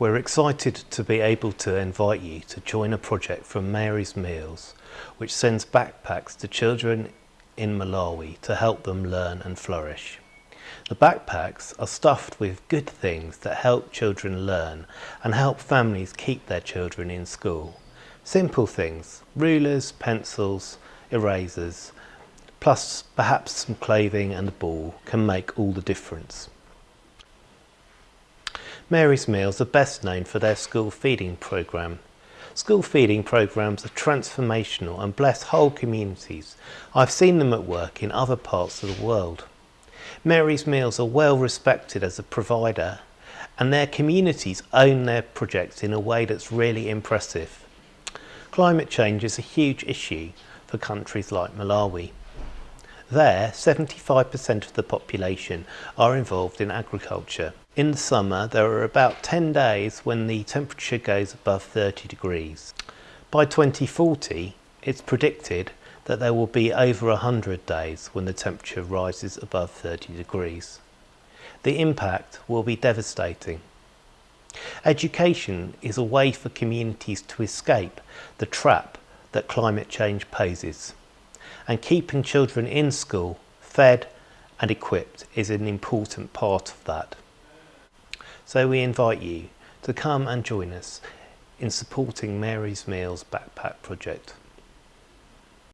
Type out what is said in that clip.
We're excited to be able to invite you to join a project from Mary's Meals which sends backpacks to children in Malawi to help them learn and flourish. The backpacks are stuffed with good things that help children learn and help families keep their children in school. Simple things, rulers, pencils, erasers, plus perhaps some clothing and a ball can make all the difference. Mary's Meals are best known for their school feeding programme. School feeding programmes are transformational and bless whole communities. I've seen them at work in other parts of the world. Mary's Meals are well respected as a provider and their communities own their projects in a way that's really impressive. Climate change is a huge issue for countries like Malawi. There, 75% of the population are involved in agriculture. In the summer, there are about 10 days when the temperature goes above 30 degrees. By 2040, it's predicted that there will be over 100 days when the temperature rises above 30 degrees. The impact will be devastating. Education is a way for communities to escape the trap that climate change poses and keeping children in school, fed and equipped is an important part of that. So we invite you to come and join us in supporting Mary's Meals Backpack Project.